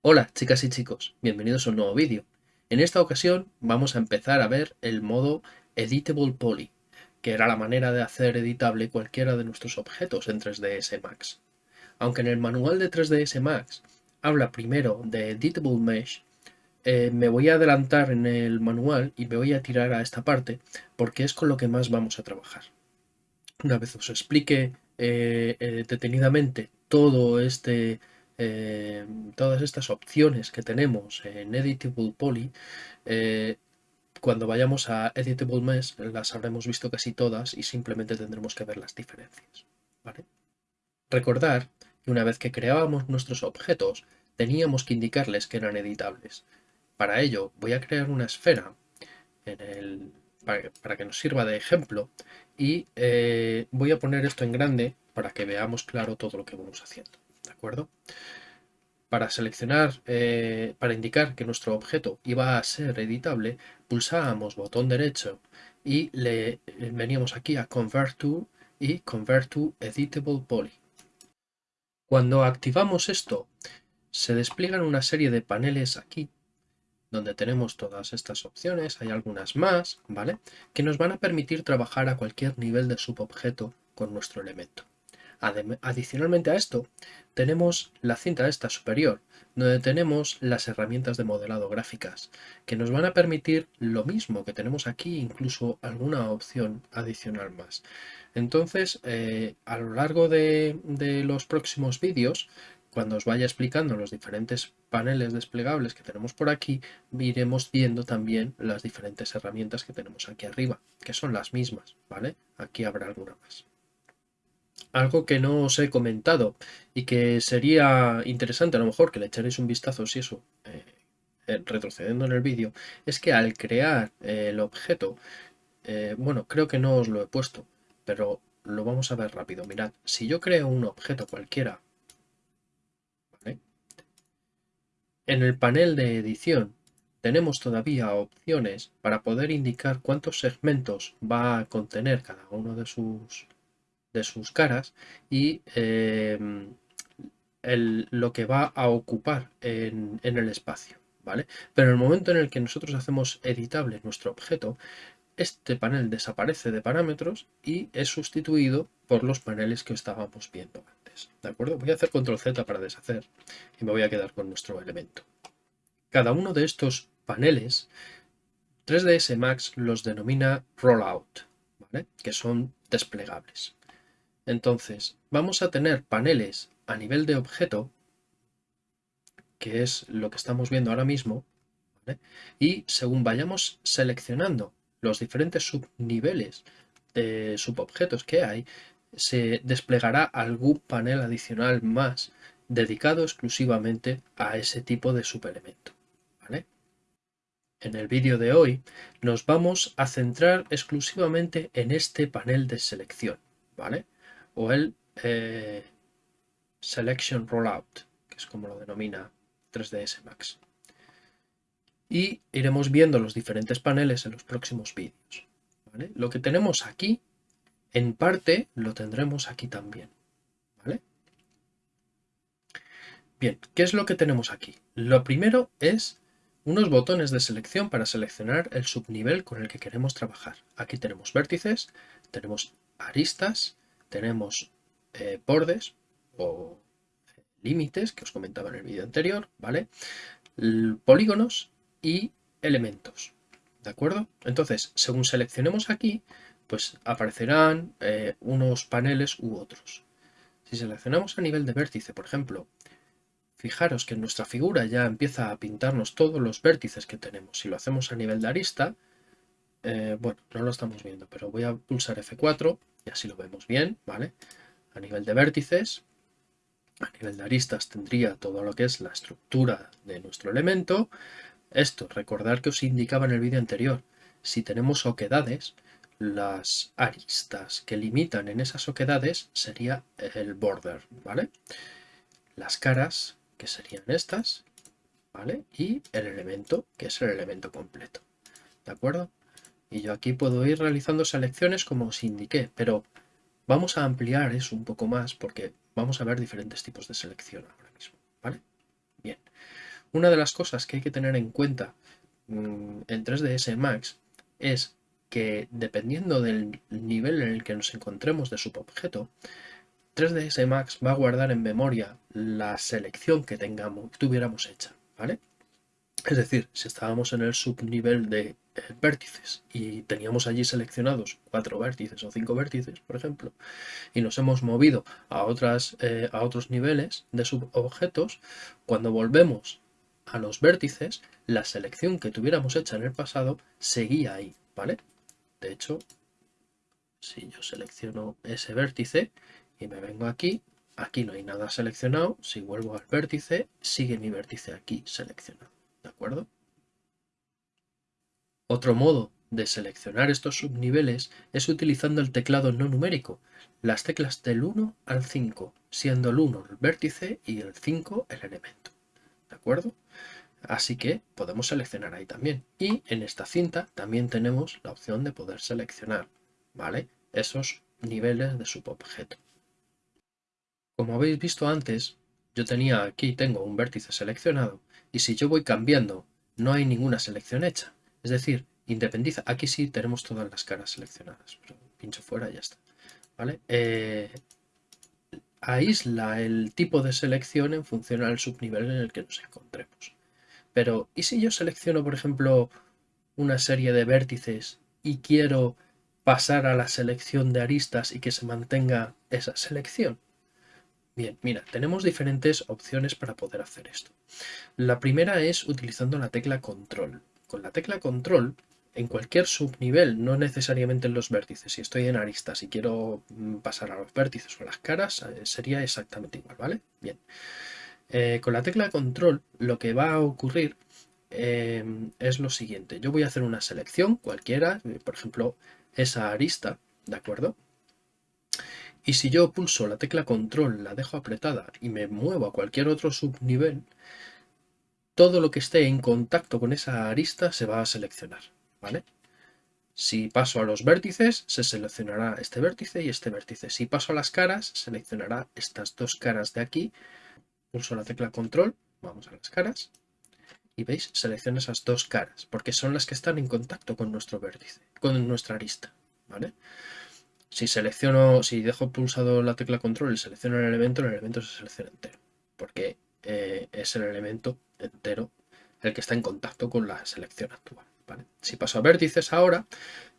Hola chicas y chicos, bienvenidos a un nuevo vídeo. En esta ocasión vamos a empezar a ver el modo Editable Poly, que era la manera de hacer editable cualquiera de nuestros objetos en 3ds Max. Aunque en el manual de 3ds Max habla primero de Editable Mesh, eh, me voy a adelantar en el manual y me voy a tirar a esta parte porque es con lo que más vamos a trabajar. Una vez os explique eh, eh, detenidamente todo este todas estas opciones que tenemos en Editable Poly, cuando vayamos a Editable Mesh las habremos visto casi todas y simplemente tendremos que ver las diferencias. Recordar que una vez que creábamos nuestros objetos teníamos que indicarles que eran editables. Para ello voy a crear una esfera para, que nos sirva de ejemplo y eh, voy a poner esto en grande para que veamos claro todo lo que vamos haciendo. ¿De acuerdo? Para seleccionar, eh, para indicar que nuestro objeto iba a ser editable, pulsábamos botón derecho y le eh, veníamos aquí a Convert to y Convert to Editable Poly. Cuando activamos esto, se despliegan una serie de paneles aquí, donde tenemos todas estas opciones, hay algunas más, ¿vale? Que nos van a permitir trabajar a cualquier nivel de subobjeto con nuestro elemento. Adicionalmente a esto, tenemos la cinta esta superior, donde tenemos las herramientas de modelado gráficas, que nos van a permitir lo mismo que tenemos aquí, incluso alguna opción adicional más. Entonces, eh, a lo largo de, de los próximos vídeos, cuando os vaya explicando los diferentes paneles desplegables que tenemos por aquí, iremos viendo también las diferentes herramientas que tenemos aquí arriba, que son las mismas, ¿vale? Aquí habrá alguna más. Algo que no os he comentado y que sería interesante a lo mejor que le echaréis un vistazo si eso, eh, eh, retrocediendo en el vídeo, es que al crear eh, el objeto, bueno, creo que no os lo he puesto, pero lo vamos a ver rápido. Mirad, si yo creo un objeto cualquiera, en el panel de edición tenemos todavía opciones para poder indicar cuántos segmentos va a contener cada uno de sus de sus caras y em, lo que va a ocupar en, el espacio. ¿vale? Pero en el momento en el que nosotros hacemos editable nuestro objeto, este panel desaparece de parámetros y es sustituido por los paneles que estábamos viendo antes. ¿De acuerdo? Voy a hacer control Z para deshacer y me voy a quedar con nuestro elemento. Cada uno de estos paneles 3ds Max los denomina rollout, ¿vale? que son desplegables. Entonces, vamos a tener paneles a nivel de objeto, que es lo que estamos viendo ahora mismo, y según vayamos seleccionando los diferentes subniveles de subobjetos que hay, se desplegará algún panel adicional más dedicado exclusivamente a ese tipo de subelemento. ¿vale? En el vídeo de hoy nos vamos a centrar exclusivamente en este panel de selección. ¿vale? o el eh, Selection Rollout, que es como lo denomina 3ds Max. Y iremos viendo los diferentes paneles en los próximos vídeos. Lo que tenemos aquí, en parte, lo tendremos aquí también. Bien, ¿qué es lo que tenemos aquí? Lo primero es unos botones de selección para seleccionar el subnivel con el que queremos trabajar. Aquí tenemos vértices, tenemos aristas, tenemos eh, bordes o límites que os comentaba en el vídeo anterior, ¿vale? polígonos y elementos, ¿de acuerdo? Entonces, según seleccionemos aquí, pues aparecerán eh, unos paneles u otros. Si seleccionamos a nivel de vértice, por ejemplo, fijaros que en nuestra figura ya empieza a pintarnos todos los vértices que tenemos. Si lo hacemos a nivel de arista, eh, bueno, no lo estamos viendo, pero voy a pulsar F4 y así lo vemos bien, ¿vale? A nivel de vértices, a nivel de aristas tendría todo lo que es la estructura de nuestro elemento. Esto, recordar que os indicaba en el vídeo anterior, si tenemos oquedades, las aristas que limitan en esas oquedades sería el border, ¿vale? Las caras, que serían estas, ¿vale? Y el elemento, que es el elemento completo, ¿de acuerdo? Y yo aquí puedo ir realizando selecciones como os indiqué, pero vamos a ampliar eso un poco más porque vamos a ver diferentes tipos de selección ahora mismo, ¿vale? Bien. Una de las cosas que hay que tener en cuenta mm, en 3ds Max es que dependiendo del nivel en el que nos encontremos de subobjeto, 3ds Max va a guardar en memoria la selección que tengamos, que tuviéramos hecha, ¿vale? Es decir, si estábamos en el subnivel de eh, vértices y teníamos allí seleccionados cuatro vértices o cinco vértices, por ejemplo, y nos hemos movido a, otras, eh, a otros niveles de subobjetos, cuando volvemos a los vértices, la selección que tuviéramos hecha en el pasado seguía ahí, ¿vale? De hecho, si yo selecciono ese vértice y me vengo aquí, aquí no hay nada seleccionado, si vuelvo al vértice, sigue mi vértice aquí seleccionado. ¿De acuerdo? Otro modo de seleccionar estos subniveles es utilizando el teclado no numérico, las teclas del 1 al 5, siendo el 1 el vértice y el 5 el elemento. Así que podemos seleccionar ahí también. Y en esta cinta también tenemos la opción de poder seleccionar, ¿vale? Esos niveles de subobjeto. Como habéis visto antes, yo tenía aquí, tengo un vértice seleccionado y si yo voy cambiando no hay ninguna selección hecha. Es decir, independiza. Aquí sí tenemos todas las caras seleccionadas, pincho fuera y ya está. ¿Vale? Eh, aísla el tipo de selección en función del subnivel en el que nos encontremos. Pero, ¿y si yo selecciono, por ejemplo, una serie de vértices y quiero pasar a la selección de aristas y que se mantenga esa selección? Bien, mira, tenemos diferentes opciones para poder hacer esto. La primera es utilizando la tecla control. Con la tecla control, en cualquier subnivel, no necesariamente en los vértices, si estoy en aristas y quiero mm, pasar a los vértices o las caras, eh, sería exactamente igual, ¿vale? Bien. Eh, con la tecla control lo que va a ocurrir em, es lo siguiente. Yo voy a hacer una selección cualquiera, eh, por ejemplo, esa arista, ¿de acuerdo? Y si yo pulso la tecla control, la dejo apretada y me muevo a cualquier otro subnivel, todo lo que esté en contacto con esa arista se va a seleccionar, Si paso a los vértices, se seleccionará este vértice y este vértice. Si paso a las caras, seleccionará estas dos caras de aquí. Pulso la tecla control, vamos a las caras, y veis, selecciona esas dos caras, porque son las que están en contacto con nuestro vértice, con nuestra arista, ¿vale? Si selecciono, si dejo pulsado la tecla control y selecciono el elemento, el elemento se selecciona entero, porque eh, es el elemento entero el que está en contacto con la selección actual. Si paso a vértices ahora,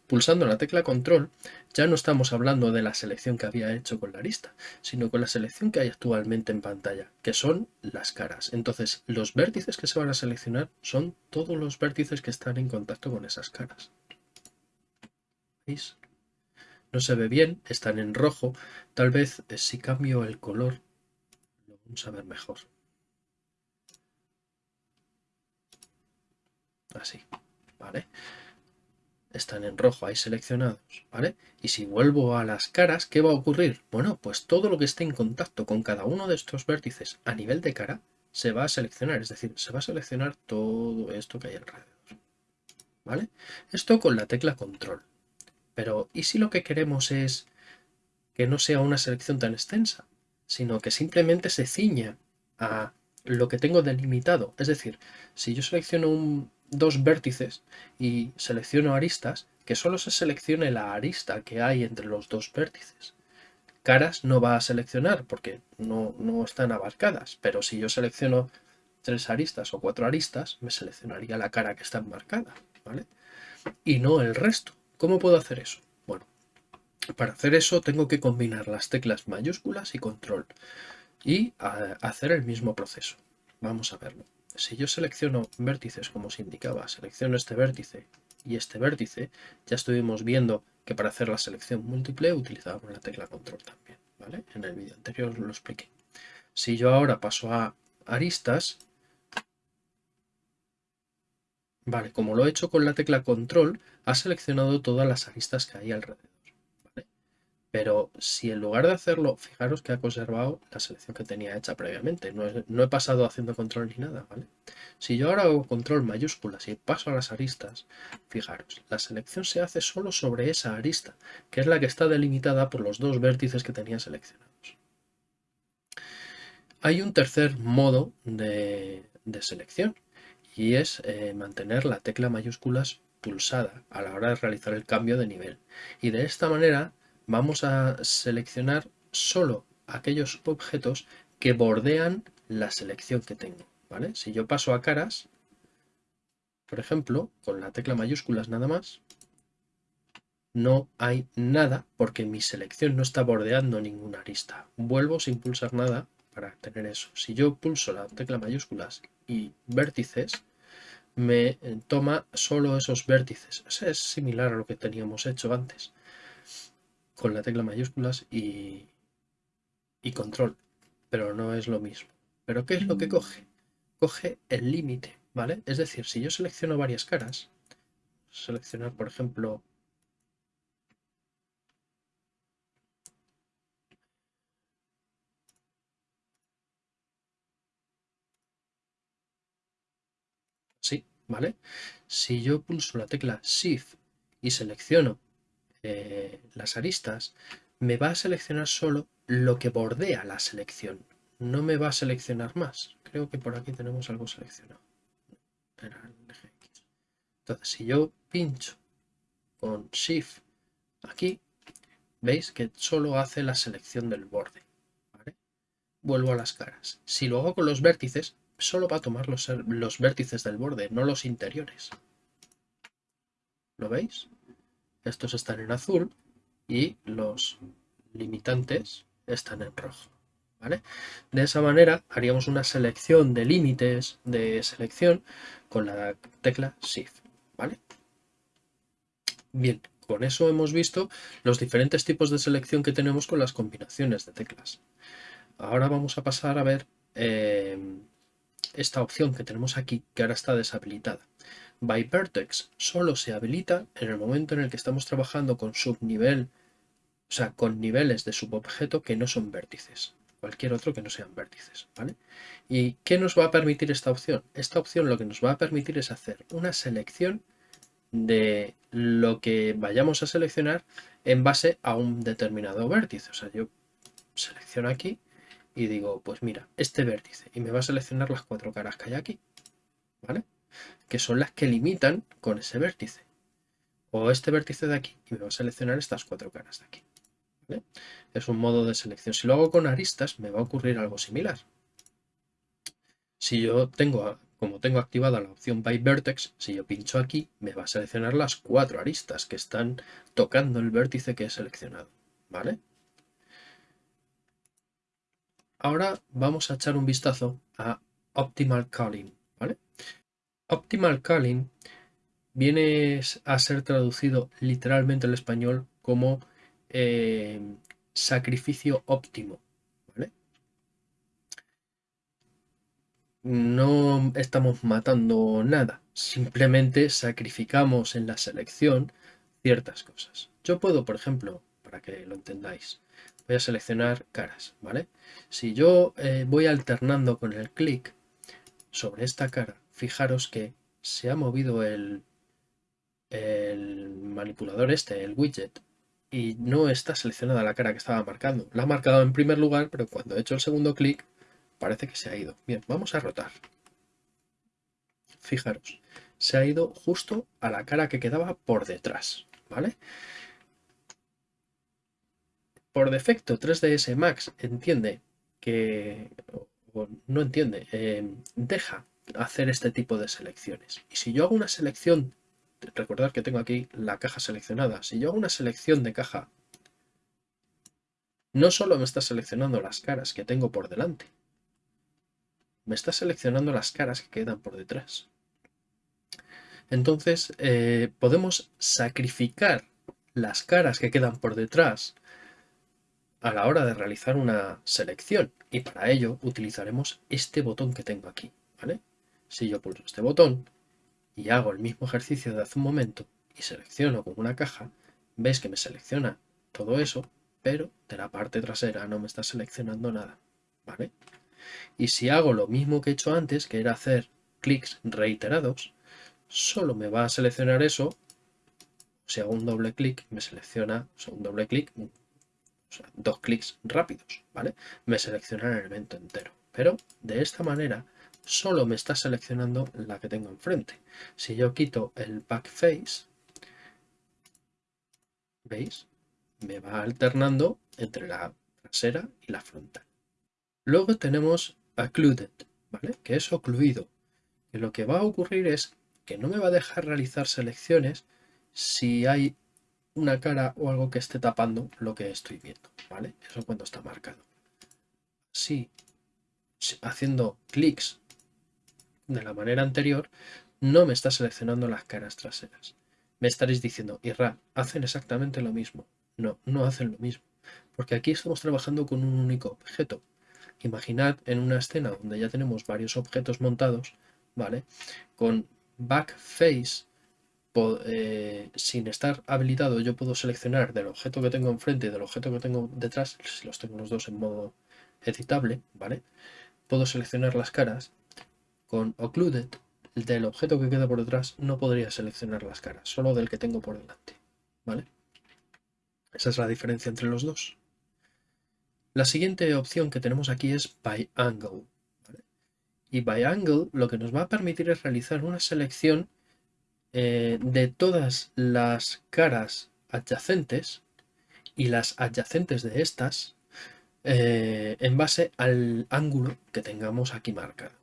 pulsando la tecla control, ya no estamos hablando de la selección que había hecho con la arista, sino con la selección que hay actualmente en pantalla, que son las caras. Entonces, los vértices que se van a seleccionar son todos los vértices que están en contacto con esas caras. ¿Veis? no se ve bien, están en rojo. Tal vez eh, si cambio el color lo vamos a ver mejor. Así, ¿vale? Están en rojo ahí seleccionados, ¿vale? Y si vuelvo a las caras, ¿qué va a ocurrir? Bueno, pues todo lo que esté en contacto con cada uno de estos vértices a nivel de cara se va a seleccionar, es decir, se va a seleccionar todo esto que hay alrededor. ¿Vale? Esto con la tecla control. Pero ¿y si lo que queremos es que no sea una selección tan extensa, sino que simplemente se ciña a lo que tengo delimitado? Es decir, si yo selecciono dos vértices y selecciono aristas, que solo se seleccione la arista que hay entre los dos vértices. Caras no va a seleccionar porque no, no están abarcadas, pero si yo selecciono tres aristas o cuatro aristas, me seleccionaría la cara que está marcada, ¿vale? Y no el resto. ¿Cómo puedo hacer eso? Bueno, para hacer eso tengo que combinar las teclas mayúsculas y control y hacer el mismo proceso. Vamos a verlo. Si yo selecciono vértices como os indicaba, selecciono este vértice y este vértice, ya estuvimos viendo que para hacer la selección múltiple utilizábamos la tecla control también. ¿vale? En el vídeo anterior os lo expliqué. Si yo ahora paso a aristas, Vale, como lo he hecho con la tecla control, ha seleccionado todas las aristas que hay alrededor. Pero si en lugar de hacerlo, fijaros que ha conservado la selección que tenía hecha previamente. No, he pasado haciendo control ni nada, ¿vale? Si yo ahora hago control mayúsculas y paso a las aristas, fijaros, la selección se hace solo sobre esa arista, que es la que está delimitada por los dos vértices que tenía seleccionados. Hay un tercer modo de, selección y es eh, mantener la tecla mayúsculas pulsada a la hora de realizar el cambio de nivel. Y de esta manera vamos a seleccionar solo aquellos objetos que bordean la selección que tengo. ¿vale? Si yo paso a caras, por ejemplo, con la tecla mayúsculas nada más, no hay nada porque mi selección no está bordeando ninguna arista. Vuelvo sin pulsar nada para tener eso. Si yo pulso la tecla mayúsculas y vértices, me toma solo esos vértices. es similar a lo que teníamos hecho antes con la tecla mayúsculas y, y control, pero no es lo mismo. ¿Pero qué es lo que coge? Coge el límite, ¿vale? Es decir, si yo selecciono varias caras, seleccionar, por ejemplo, sí, ¿vale? Si yo pulso la tecla Shift y selecciono eh, las aristas, me va a seleccionar solo lo que bordea la selección. No me va a seleccionar más. Creo que por aquí tenemos algo seleccionado. Entonces, si yo pincho con Shift aquí, veis que solo hace la selección del borde. Vuelvo a las caras. Si lo hago con los vértices, solo va a tomar los, los vértices del borde, no los interiores. ¿Lo veis? Estos están en azul y los limitantes están en rojo. ¿vale? De esa manera haríamos una selección de límites de selección con la tecla Shift. ¿vale? Bien, con eso hemos visto los diferentes tipos de selección que tenemos con las combinaciones de teclas. Ahora vamos a pasar a ver eh, esta opción que tenemos aquí, que ahora está deshabilitada by vertex solo se habilita en el momento en el que estamos trabajando con subnivel, o sea, con niveles de subobjeto que no son vértices, cualquier otro que no sean vértices, ¿vale? ¿Y qué nos va a permitir esta opción? Esta opción lo que nos va a permitir es hacer una selección de lo que vayamos a seleccionar en base a un determinado vértice. O sea, yo selecciono aquí y digo, pues mira, este vértice, y me va a seleccionar las cuatro caras que hay aquí, ¿vale? Que son las que limitan con ese vértice. O este vértice de aquí, y me va a seleccionar estas cuatro caras de aquí. Es un modo de selección. Si lo hago con aristas, me va a ocurrir algo similar. Si yo tengo, como tengo activada la opción By Vertex, si yo pincho aquí, me va a seleccionar las cuatro aristas que están tocando el vértice que he seleccionado. ¿Vale? Ahora vamos a echar un vistazo a Optimal Calling. Optimal Calling viene a ser traducido literalmente al español como eh, sacrificio óptimo. No estamos matando nada, simplemente sacrificamos en la selección ciertas cosas. Yo puedo, por ejemplo, para que lo entendáis, voy a seleccionar caras, ¿vale? Si yo eh, voy alternando con el clic sobre esta cara fijaros que se ha movido el, manipulador este, el widget, y no está seleccionada la cara que estaba marcando. La ha marcado en primer lugar, pero cuando he hecho el segundo clic, parece que se ha ido. Bien, vamos a rotar. Fijaros, se ha ido justo a la cara que quedaba por detrás, ¿vale? Por defecto, 3ds Max entiende que, o no entiende, eh, deja hacer este tipo de selecciones. Y si yo hago una selección, recordad que tengo aquí la caja seleccionada, si yo hago una selección de caja, no solo me está seleccionando las caras que tengo por delante, me está seleccionando las caras que quedan por detrás. Entonces eh, podemos sacrificar las caras que quedan por detrás a la hora de realizar una selección y para ello utilizaremos este botón que tengo aquí. ¿vale? Si yo pulso este botón y hago el mismo ejercicio de hace un momento y selecciono con una caja, veis que me selecciona todo eso pero de la parte trasera no me está seleccionando nada, ¿vale? Y si hago lo mismo que he hecho antes, que era hacer clics reiterados, solo me va a seleccionar eso. Si hago un doble clic, me selecciona, o sea, un doble clic, o sea, dos clics rápidos, ¿vale? Me selecciona el elemento entero. Pero de esta manera solo me está seleccionando la que tengo enfrente. Si yo quito el back face, ¿veis? Me va alternando entre la trasera y la frontal. Luego tenemos occluded, ¿vale? Que es ocluido. Lo que va a ocurrir es que no me va a dejar realizar selecciones si hay una cara o algo que esté tapando lo que estoy viendo, ¿vale? Eso cuando está marcado. Si haciendo clics de la manera anterior, no me está seleccionando las caras traseras. Me estaréis diciendo, Irra, hacen exactamente lo mismo. No, no hacen lo mismo. Porque aquí estamos trabajando con un único objeto. Imaginad en una escena donde ya tenemos varios objetos montados, ¿vale? Con backface, eh, sin estar habilitado, yo puedo seleccionar del objeto que tengo enfrente y del objeto que tengo detrás, si los tengo los dos en modo editable, ¿vale? Puedo seleccionar las caras. Con Occluded, del objeto que queda por detrás, no podría seleccionar las caras, solo del que tengo por delante, ¿vale? Esa es la diferencia entre los dos. La siguiente opción que tenemos aquí es By Angle. Y By Angle lo que nos va a permitir es realizar una selección eh, de todas las caras adyacentes y las adyacentes de estas eh, en base al ángulo que tengamos aquí marcado.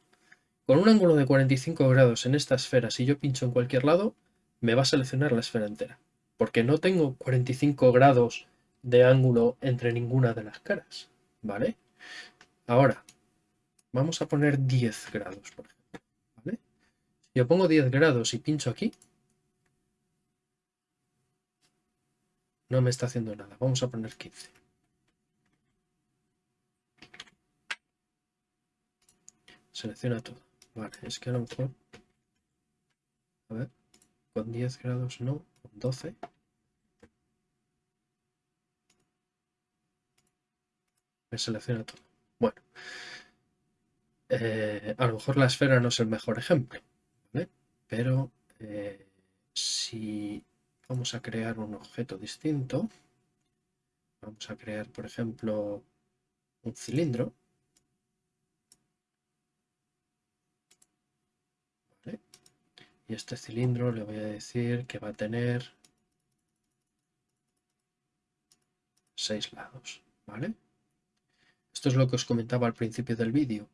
Con un ángulo de 45 grados en esta esfera, si yo pincho en cualquier lado, me va a seleccionar la esfera entera. Porque no tengo 45 grados de ángulo entre ninguna de las caras, ¿vale? Ahora, vamos a poner 10 grados, por ejemplo, yo pongo 10 grados y pincho aquí, no me está haciendo nada. Vamos a poner 15. Selecciona todo. Vale, es que a lo mejor... A ver, con 10 grados no, con 12... me selecciona todo. Bueno, eh, a lo mejor la esfera no es el mejor ejemplo, pero eh, si vamos a crear un objeto distinto, vamos a crear, por ejemplo, un cilindro, y este cilindro le voy a decir que va a tener seis lados, ¿vale? Esto es lo que os comentaba al principio del vídeo.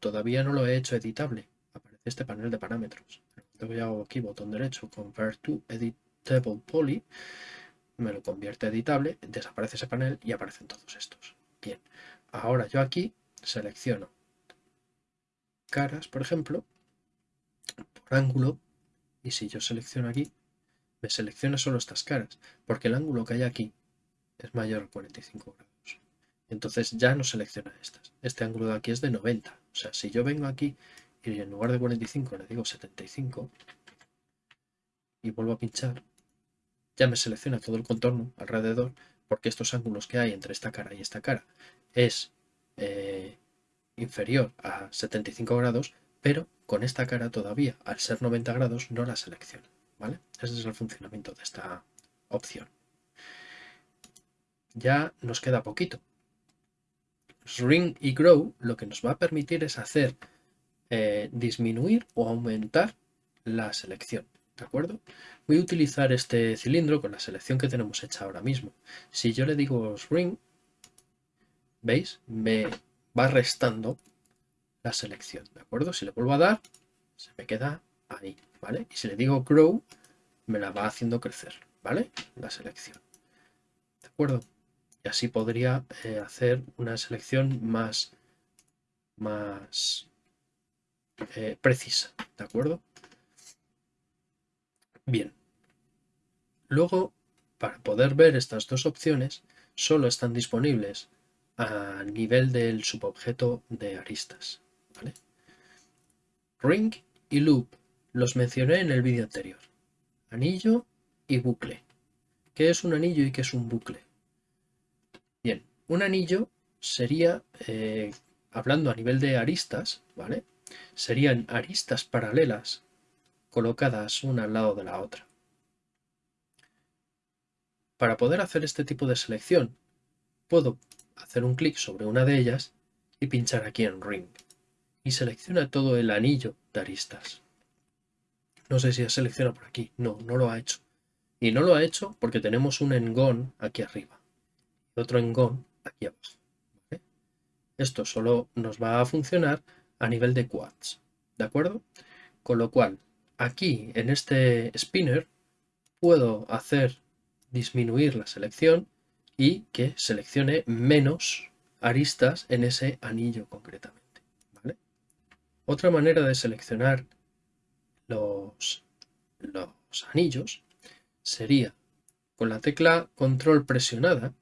Todavía no lo he hecho editable. Aparece este panel de parámetros. Luego hago aquí botón derecho, Convert to Editable Poly. Me lo convierte a editable, desaparece ese panel y aparecen todos estos. Bien, ahora yo aquí selecciono caras, por ejemplo, por ángulo, y si yo selecciono aquí, me selecciona solo estas caras, porque el ángulo que hay aquí es mayor a 45 grados. Entonces ya no selecciona estas. Este ángulo de aquí es de 90. O sea, si yo vengo aquí y en lugar de 45 le digo 75 y vuelvo a pinchar, ya me selecciona todo el contorno alrededor porque estos ángulos que hay entre esta cara y esta cara es eh, inferior a 75 grados, pero con esta cara todavía, al ser 90 grados, no la selecciona. ¿vale? Ese es el funcionamiento de esta opción. Ya nos queda poquito. Shrink y Grow lo que nos va a permitir es hacer eh, disminuir o aumentar la selección. ¿De acuerdo? Voy a utilizar este cilindro con la selección que tenemos hecha ahora mismo. Si yo le digo Shrink, ¿veis? Me va restando la selección. ¿De acuerdo? Si le vuelvo a dar, se me queda ahí. ¿Vale? Y si le digo Grow, me la va haciendo crecer. ¿Vale? La selección. ¿De acuerdo? y así podría eh, hacer una selección más, más eh, precisa, ¿de acuerdo? Bien. Luego, para poder ver estas dos opciones, solo están disponibles a nivel del subobjeto de aristas. Ring y loop los mencioné en el vídeo anterior. Anillo y bucle. ¿Qué es un anillo y qué es un bucle? un anillo sería, eh, hablando a nivel de aristas, ¿vale? Serían aristas paralelas colocadas una al lado de la otra. Para poder hacer este tipo de selección, puedo hacer un clic sobre una de ellas y pinchar aquí en Ring. Y selecciona todo el anillo de aristas. No sé si ha seleccionado por aquí. No, no lo ha hecho. Y no lo ha hecho porque tenemos un engón aquí arriba. Y otro engón aquí abajo. Esto solo nos va a funcionar a nivel de quads. ¿De acuerdo? Con lo cual, aquí en este spinner puedo hacer disminuir la selección y que seleccione menos aristas en ese anillo concretamente. Otra manera de seleccionar los, los anillos sería con la tecla control presionada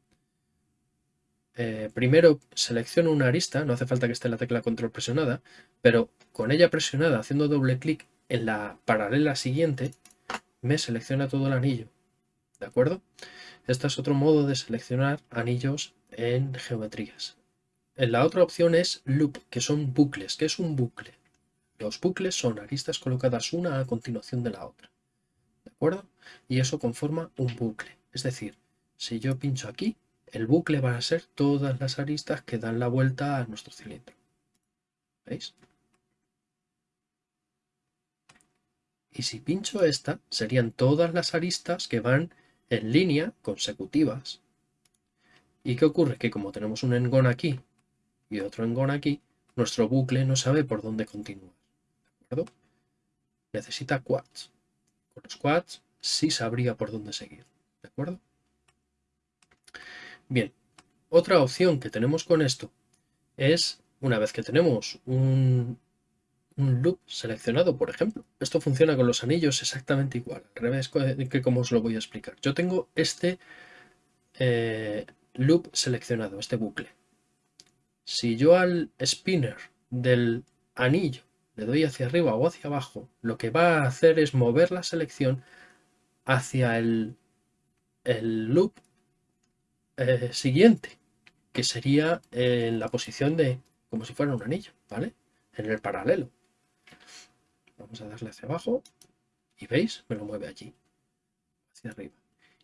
eh, primero selecciono una arista, no hace falta que esté la tecla control presionada, pero con ella presionada haciendo doble clic en la paralela siguiente me selecciona todo el anillo, ¿de acuerdo? Este es otro modo de seleccionar anillos en geometrías. La otra opción es loop, que son bucles. ¿Qué es un bucle? Los bucles son aristas colocadas una a continuación de la otra. ¿De acuerdo? Y eso conforma un bucle. Es decir, si yo pincho aquí, el bucle va a ser todas las aristas que dan la vuelta a nuestro cilindro. ¿Veis? Y si pincho esta, serían todas las aristas que van en línea consecutivas. ¿Y qué ocurre? Que como tenemos un engón aquí y otro engón aquí, nuestro bucle no sabe por dónde continuar. ¿De acuerdo? Necesita quads. Con los quads sí sabría por dónde seguir. ¿De acuerdo? Bien, otra opción que tenemos con esto es, una vez que tenemos un, loop seleccionado, por ejemplo, esto funciona con los anillos exactamente igual, al revés que como os lo voy a explicar. Yo tengo este eh, loop seleccionado, este bucle. Si yo al spinner del anillo le doy hacia arriba o hacia abajo, lo que va a hacer es mover la selección hacia el, loop eh, siguiente, que sería en la posición de como si fuera un anillo, ¿vale? En el paralelo. Vamos a darle hacia abajo y veis, me lo mueve allí, hacia arriba.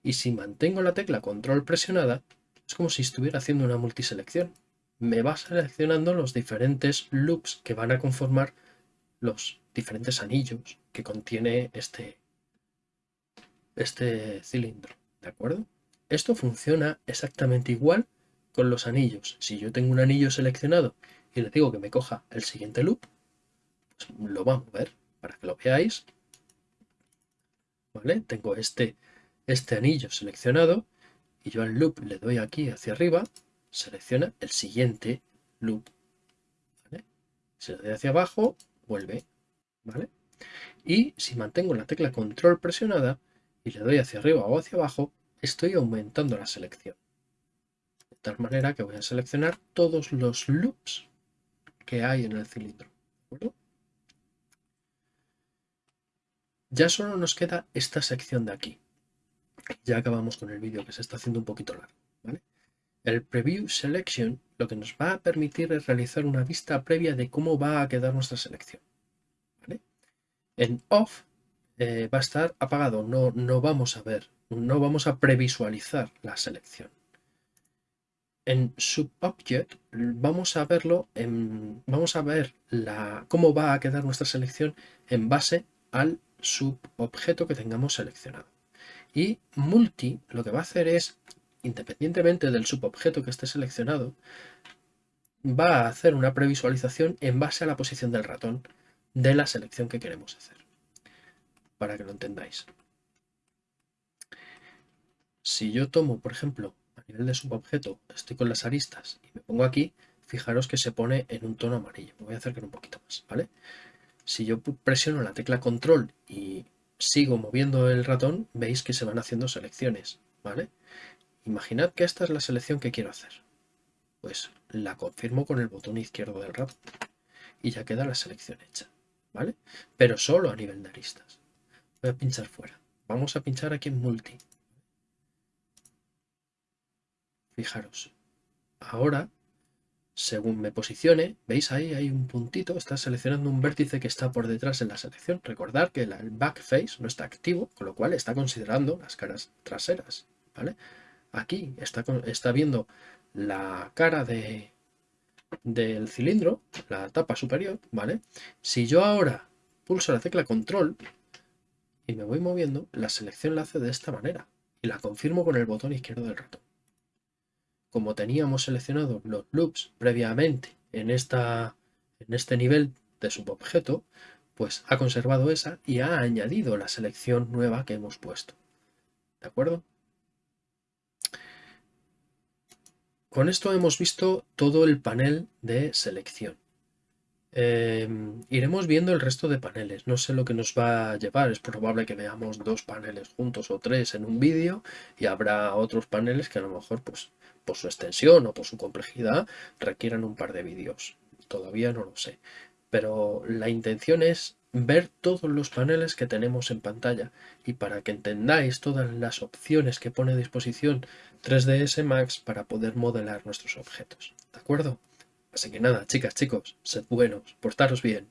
Y si mantengo la tecla control presionada, es como si estuviera haciendo una multiselección. Me va seleccionando los diferentes loops que van a conformar los diferentes anillos que contiene este, este cilindro, ¿de acuerdo? Esto funciona exactamente igual con los anillos. Si yo tengo un anillo seleccionado y le digo que me coja el siguiente loop, pues lo va a mover para que lo veáis. ¿Vale? Tengo este, este anillo seleccionado y yo al loop le doy aquí hacia arriba, selecciona el siguiente loop. Si le doy hacia abajo, vuelve. ¿Vale? Y si mantengo la tecla control presionada y le doy hacia arriba o hacia abajo, estoy aumentando la selección. De tal manera que voy a seleccionar todos los loops que hay en el cilindro. Ya solo nos queda esta sección de aquí. Ya acabamos con el vídeo que se está haciendo un poquito largo. El Preview Selection lo que nos va a permitir es realizar una vista previa de cómo va a quedar nuestra selección. En Off eh, va a estar apagado, no, no vamos a ver no vamos a previsualizar la selección. En SubObject vamos a verlo, en, vamos a ver la, cómo va a quedar nuestra selección en base al subobjeto que tengamos seleccionado. Y Multi lo que va a hacer es, independientemente del subobjeto que esté seleccionado, va a hacer una previsualización en base a la posición del ratón de la selección que queremos hacer. Para que lo entendáis. Si yo tomo, por ejemplo, a nivel de subobjeto, estoy con las aristas y me pongo aquí, fijaros que se pone en un tono amarillo. Me voy a acercar un poquito más, ¿vale? Si yo presiono la tecla control y sigo moviendo el ratón, veis que se van haciendo selecciones, ¿vale? Imaginad que esta es la selección que quiero hacer. Pues la confirmo con el botón izquierdo del ratón y ya queda la selección hecha, ¿vale? Pero solo a nivel de aristas. Voy a pinchar fuera. Vamos a pinchar aquí en multi. Fijaros, ahora, según me posicione, veis ahí hay un puntito, está seleccionando un vértice que está por detrás en la selección. Recordad que el backface no está activo, con lo cual está considerando las caras traseras, ¿vale? Aquí está, está viendo la cara de, del cilindro, la tapa superior, ¿vale? Si yo ahora pulso la tecla control y me voy moviendo, la selección la hace de esta manera y la confirmo con el botón izquierdo del ratón. Como teníamos seleccionado los loops previamente en, esta, en este nivel de subobjeto, pues ha conservado esa y ha añadido la selección nueva que hemos puesto. ¿De acuerdo? Con esto hemos visto todo el panel de selección. Em, iremos viendo el resto de paneles. No sé lo que nos va a llevar. Es probable que veamos dos paneles juntos o tres en un vídeo y habrá otros paneles que a lo mejor pues, por su extensión o por su complejidad requieran un par de vídeos. Todavía no lo sé. Pero la intención es ver todos los paneles que tenemos en pantalla y para que entendáis todas las opciones que pone a disposición 3ds Max para poder modelar nuestros objetos. ¿De acuerdo? Así que nada, chicas, chicos, sed buenos, portaros bien.